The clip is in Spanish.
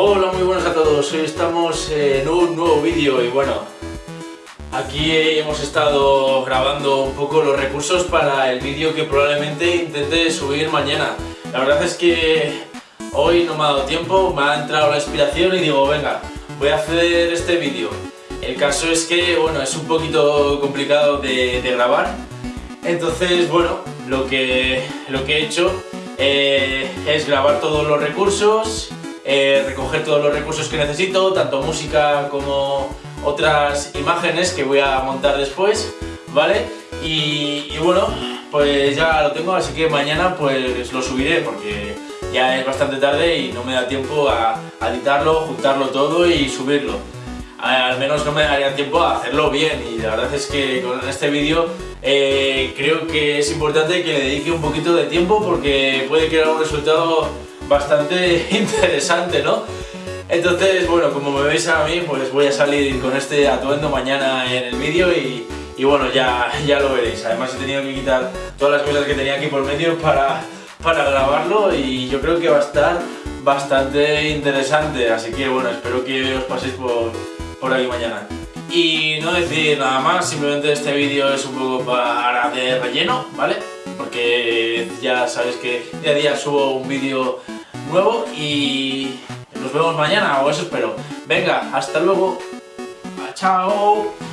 Hola, muy buenas a todos. Hoy estamos en un nuevo vídeo y bueno, aquí hemos estado grabando un poco los recursos para el vídeo que probablemente intente subir mañana. La verdad es que hoy no me ha dado tiempo, me ha entrado la inspiración y digo, venga, voy a hacer este vídeo. El caso es que, bueno, es un poquito complicado de, grabar, entonces, bueno, lo que, lo que he hecho eh, es grabar todos los recursos, eh, recoger todos los recursos que necesito, tanto música como otras imágenes que voy a montar después, ¿vale? Y, bueno, pues ya lo tengo, así que mañana pues lo subiré porque ya es bastante tarde y no me da tiempo a, editarlo, juntarlo todo y subirlo. Al menos no me daría tiempo a hacerlo bien y la verdad es que con este vídeo eh, creo que es importante que le dedique un poquito de tiempo porque puede crear un resultado bastante interesante, ¿no? Entonces, bueno, como me veis a mí, pues voy a salir con este atuendo mañana en el vídeo y, bueno, ya, ya lo veréis. Además he tenido que quitar todas las cosas que tenía aquí por medio para, para grabarlo y yo creo que va a estar bastante interesante. Así que bueno, espero que os paséis por, por ahí mañana. Y no decir nada más, simplemente este vídeo es un poco para de relleno, ¿vale? Porque ya sabéis que día a día subo un vídeo nuevo y nos vemos mañana, o eso espero. Venga, hasta luego. Chao.